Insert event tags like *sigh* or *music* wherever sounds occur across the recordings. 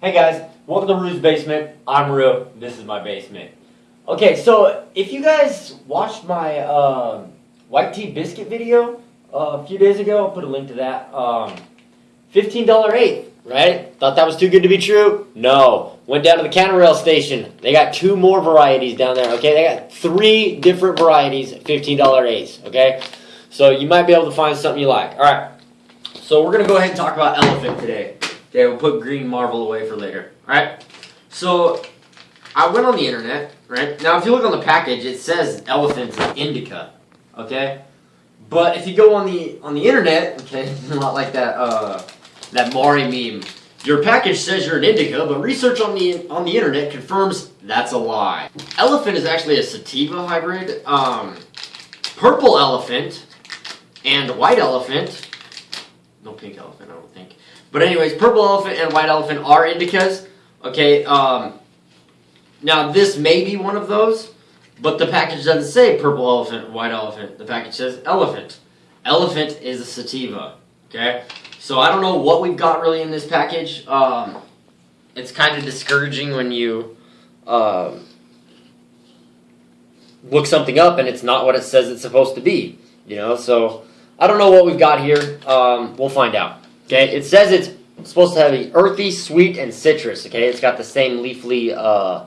Hey guys, welcome to Rue's Basement. I'm Rue. This is my basement. Okay, so if you guys watched my um, white tea biscuit video uh, a few days ago, I'll put a link to that. Um, $15 eighth, right? Thought that was too good to be true? No. Went down to the counter rail station. They got two more varieties down there, okay? They got three different varieties $15 eighths, okay? So you might be able to find something you like. All right. So we're gonna go ahead and talk about elephant today. Okay, we'll put green marble away for later. All right. So I went on the internet, right? Now if you look on the package, it says elephant indica, okay? But if you go on the on the internet, okay, *laughs* not like that uh, that Maury meme. Your package says you're an indica, but research on the on the internet confirms that's a lie. Elephant is actually a sativa hybrid. Um, purple elephant and white elephant. No pink elephant, I don't think. But anyways, purple elephant and white elephant are indicas. Okay. Um, now this may be one of those, but the package doesn't say purple elephant, white elephant. The package says elephant. Elephant is a sativa. Okay. So I don't know what we've got really in this package. Um, it's kind of discouraging when you um, look something up and it's not what it says it's supposed to be. You know, so I don't know what we've got here. Um, we'll find out. Okay, it says it's supposed to have a earthy, sweet, and citrus. Okay, it's got the same leafly uh,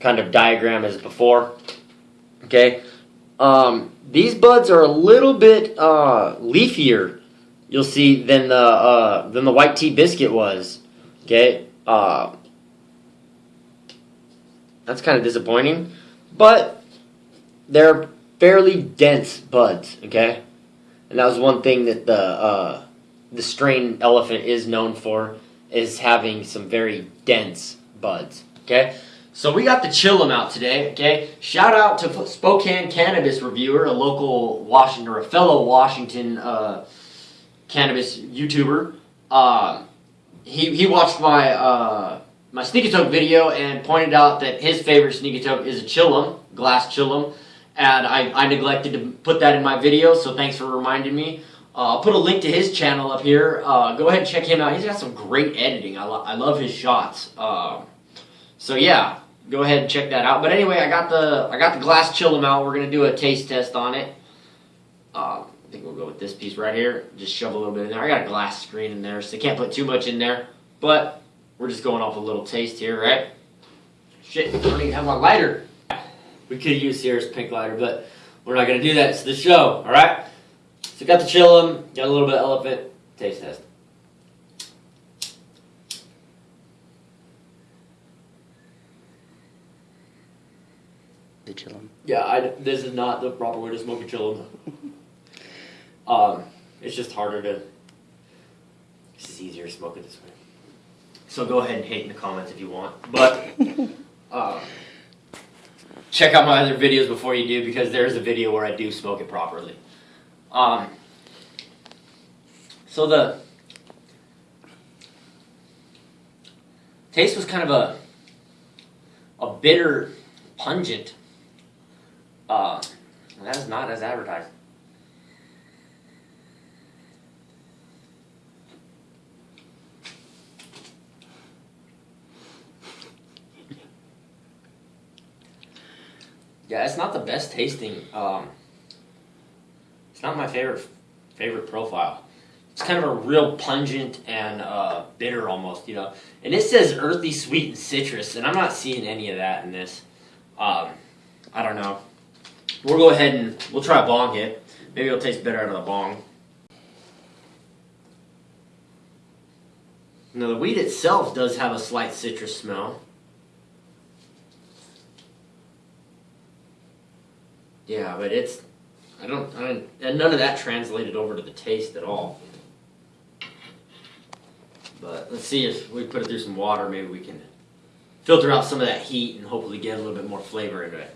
kind of diagram as before. Okay, um, these buds are a little bit uh, leafier. You'll see than the uh, than the white tea biscuit was. Okay, uh, that's kind of disappointing, but they're fairly dense buds. Okay, and that was one thing that the uh, the strain elephant is known for is having some very dense buds. Okay, so we got the Chillum out today. Okay, shout out to Spokane Cannabis Reviewer, a local Washington or a fellow Washington uh, cannabis YouTuber. Uh, he he watched my uh, my Sneaky Toke video and pointed out that his favorite Sneaky Toke is a Chillum, glass Chillum, and I, I neglected to put that in my video. So thanks for reminding me. Uh, I'll put a link to his channel up here. Uh, go ahead and check him out. He's got some great editing. I, lo I love his shots. Uh, so yeah, go ahead and check that out. But anyway, I got the I got the glass Chillum out. We're gonna do a taste test on it. Uh, I think we'll go with this piece right here. Just shove a little bit in there. I got a glass screen in there, so you can't put too much in there. But we're just going off a little taste here, right? Shit, I don't even have my lighter. We could use Sierra's pink lighter, but we're not gonna do that. It's the show, all right? So got the chillum, got a little bit of elephant. Taste test. The chillum. Yeah, I, this is not the proper way to smoke a chillum. *laughs* um, it's just harder to. It's just easier to smoke it this way. So go ahead and hate in the comments if you want, but um, *laughs* check out my other videos before you do because there's a video where I do smoke it properly. Um, so the taste was kind of a a bitter, pungent. Uh, that is not as advertised. Yeah, it's not the best tasting. Um, it's not my favorite favorite profile. It's kind of a real pungent and uh, bitter almost, you know. And it says earthy, sweet, and citrus, and I'm not seeing any of that in this. Um, I don't know. We'll go ahead and we'll try a bong hit. Maybe it'll taste better out of the bong. Now the weed itself does have a slight citrus smell. Yeah, but it's I don't I don't, and none of that translated over to the taste at all. But let's see if we put it through some water, maybe we can filter out some of that heat and hopefully get a little bit more flavor into it.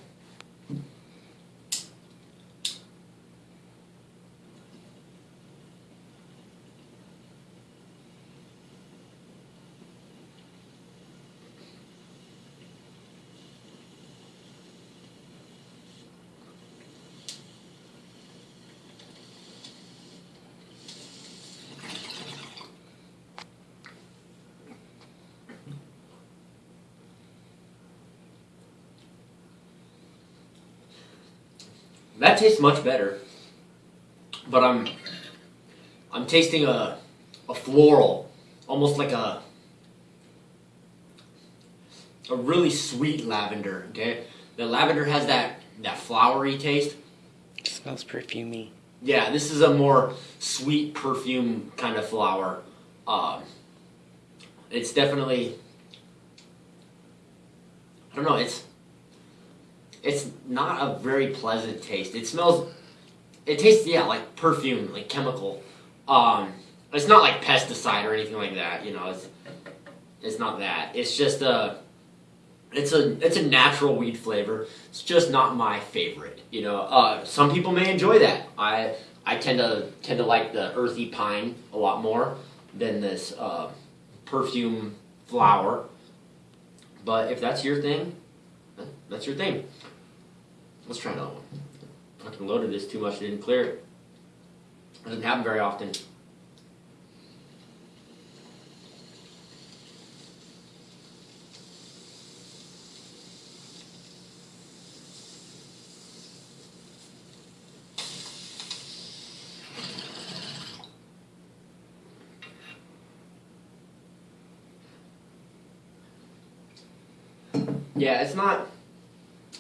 That tastes much better. But I'm I'm tasting a a floral, almost like a a really sweet lavender. Okay, the lavender has that that flowery taste. It smells perfumey. Yeah, this is a more sweet perfume kind of flower. Um, it's definitely I don't know. It's it's not a very pleasant taste. It smells. It tastes yeah like perfume, like chemical. Um, it's not like pesticide or anything like that. You know, it's it's not that. It's just a. It's a it's a natural weed flavor. It's just not my favorite. You know, uh, some people may enjoy that. I I tend to tend to like the earthy pine a lot more than this uh, perfume flower. But if that's your thing, that's your thing. Let's try another one. Fucking loaded this too much, It didn't clear it. Doesn't happen very often. Yeah, it's not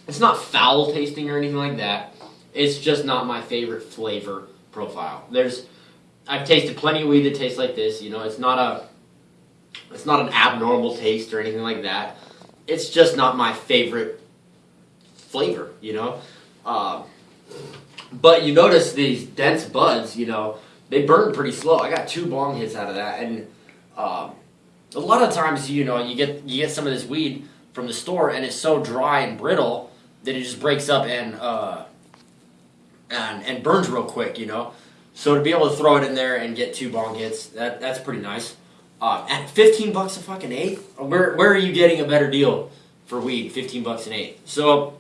it's not foul tasting or anything like that. It's just not my favorite flavor profile. There's I've tasted plenty of weed that tastes like this, you know, it's not a it's not an abnormal taste or anything like that. It's just not my favorite flavor, you know. Um, but you notice these dense buds, you know, they burn pretty slow. I got two bong hits out of that, and um, a lot of times, you know, you get you get some of this weed from the store, and it's so dry and brittle that it just breaks up and uh, and and burns real quick, you know. So to be able to throw it in there and get two bong hits, that that's pretty nice. Uh, at fifteen bucks a fucking eighth, where where are you getting a better deal for weed? Fifteen bucks an eighth. So,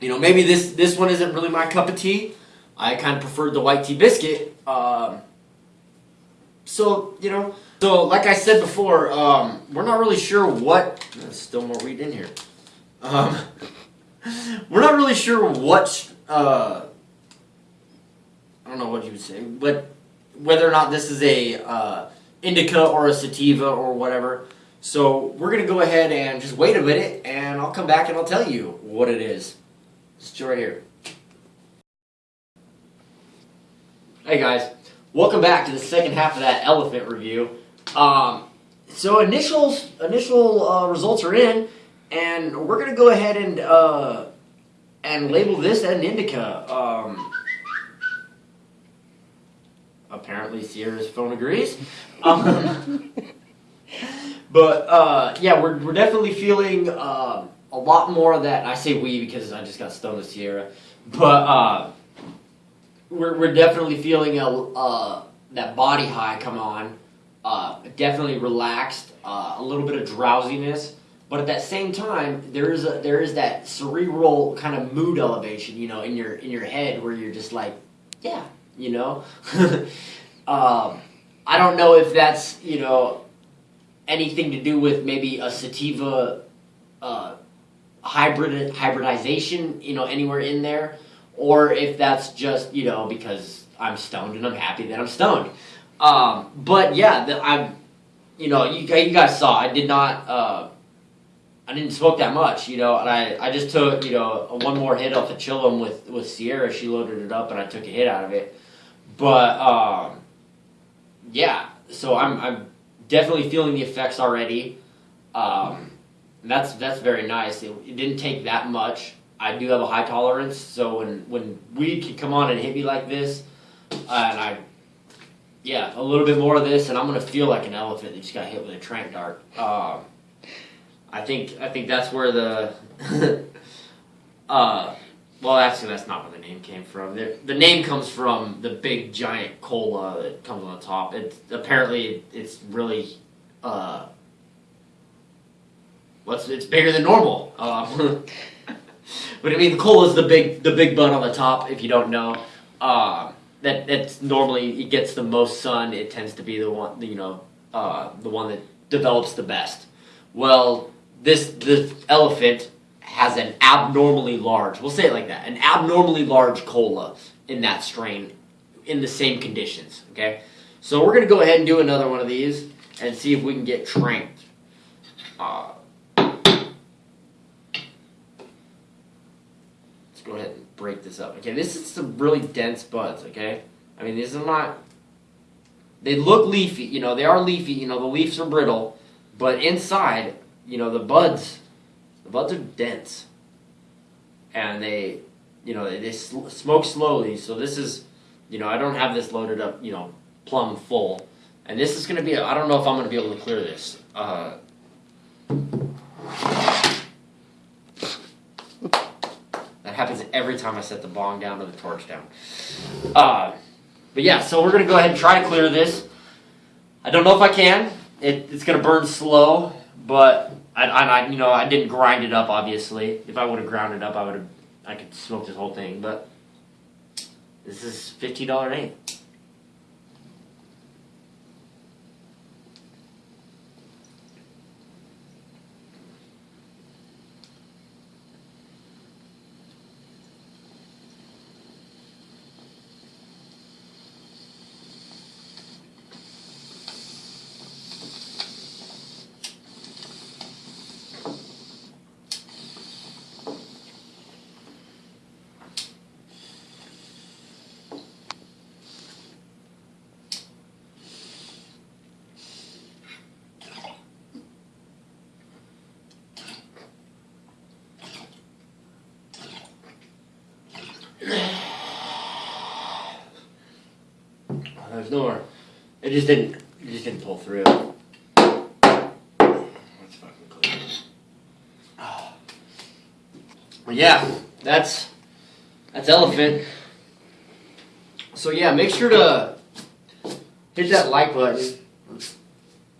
you know, maybe this this one isn't really my cup of tea. I kind of preferred the white tea biscuit. Um, so you know, so like I said before, um, we're not really sure what. There's still more weed in here. Um, we're not really sure what. Uh, I don't know what you would say, but whether or not this is a uh, indica or a sativa or whatever. So we're gonna go ahead and just wait a minute, and I'll come back and I'll tell you what it is. Just right here. Hey guys, welcome back to the second half of that elephant review. Um, so initial initial uh, results are in, and we're gonna go ahead and uh, and label this an indica. Um, apparently, Sierra's phone agrees. Um, *laughs* but uh, yeah, we're we're definitely feeling um a lot more of that. I say we because I just got stoned with Sierra, but. Uh, we're, we're definitely feeling a uh, that body high come on. Uh, definitely relaxed, uh, a little bit of drowsiness, but at that same time, there is a there is that cerebral kind of mood elevation, you know, in your in your head where you're just like, yeah, you know. *laughs* um, I don't know if that's you know anything to do with maybe a sativa uh, hybrid hybridization, you know, anywhere in there or if that's just you know because I'm stoned and I'm happy that I'm stoned. Um, but yeah, the, I'm, you know, you, you guys saw I did not, uh, I didn't smoke that much, you know, and I, I just took you know one more hit off the chillum with with Sierra. She loaded it up and I took a hit out of it. But um, yeah, so I'm I'm definitely feeling the effects already. Um, that's that's very nice. It, it didn't take that much. I do have a high tolerance, so when when weed can come on and hit me like this, uh, and I, yeah, a little bit more of this, and I'm gonna feel like an elephant that just got hit with a trank dart. Um, I think I think that's where the, *laughs* uh, well, actually, that's not where the name came from. The, the name comes from the big giant cola that comes on the top. It's apparently it's really, uh, what's it's bigger than normal. Um, *laughs* But I mean, cola is the big the big bun on the top. If you don't know, uh, that normally it gets the most sun. It tends to be the one you know uh, the one that develops the best. Well, this this elephant has an abnormally large, we'll say it like that, an abnormally large cola in that strain in the same conditions, okay? So we're gonna go ahead and do another one of these and see if we can get tranked. Uh, let's go ahead and break this up. Okay, this is some really dense buds, okay? I mean, these are not, they look leafy, you know, they are leafy, you know, the leaves are brittle, but inside, you know, the buds, the buds are dense. And they, you know, they, they smoke slowly, so this is, you know, I don't have this loaded up, you know, plumb full. And this is gonna be, I don't know if I'm gonna be able to clear this. Uh, that happens every time I set the bong down or the torch down. Uh, but yeah, so we're gonna go ahead and try to clear this. I don't know if I can. It, it's gonna burn slow, but I, I, you know, I didn't grind it up. Obviously, if I would have ground it up, I would have, I could smoke this whole thing. But this is fifteen dollar eighth. No. It just didn't. It just didn't pull through. Let's fucking it. *sighs* Well, yeah, that's that's elephant. So yeah, make sure to hit that like button.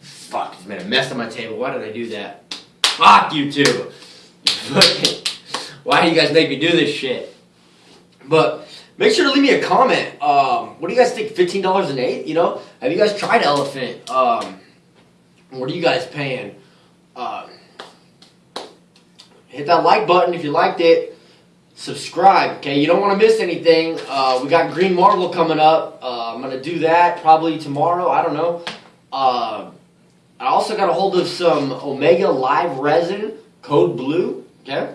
Fuck, it's made a mess on my table. Why did I do that? Fuck you two. *laughs* Why do you guys make me do this shit? But make sure to leave me a comment. Um, what do you guys think? Fifteen dollars an eight? You know, have you guys tried elephant? Um, what are you guys paying? Uh, hit that like button if you liked it. Subscribe, okay? You don't want to miss anything. Uh, we got Green Marble coming up. Uh, I'm gonna do that probably tomorrow. I don't know. Uh, I also got a hold of some Omega Live Resin, code blue. Okay.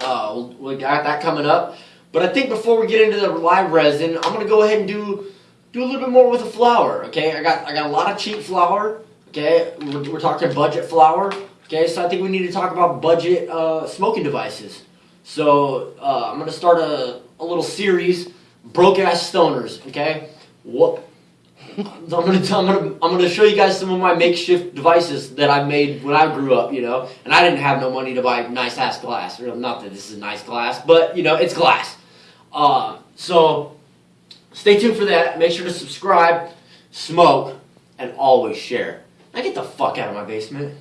Uh, we got that coming up. But I think before we get into the live resin, I'm gonna go ahead and do do a little bit more with the flower. Okay, I got I got a lot of cheap flower. Okay, we're, we're talking budget flower. Okay, so I think we need to talk about budget uh, smoking devices. So uh, I'm gonna start a, a little series, broke ass stoners. Okay, what? *laughs* I'm gonna, I'm gonna I'm gonna show you guys some of my makeshift devices that I made when I grew up, you know. And I didn't have no money to buy nice ass glass. Not that this is nice glass, but you know it's glass. Uh, so stay tuned for that. Make sure to subscribe, smoke, and always share. Now get the fuck out of my basement.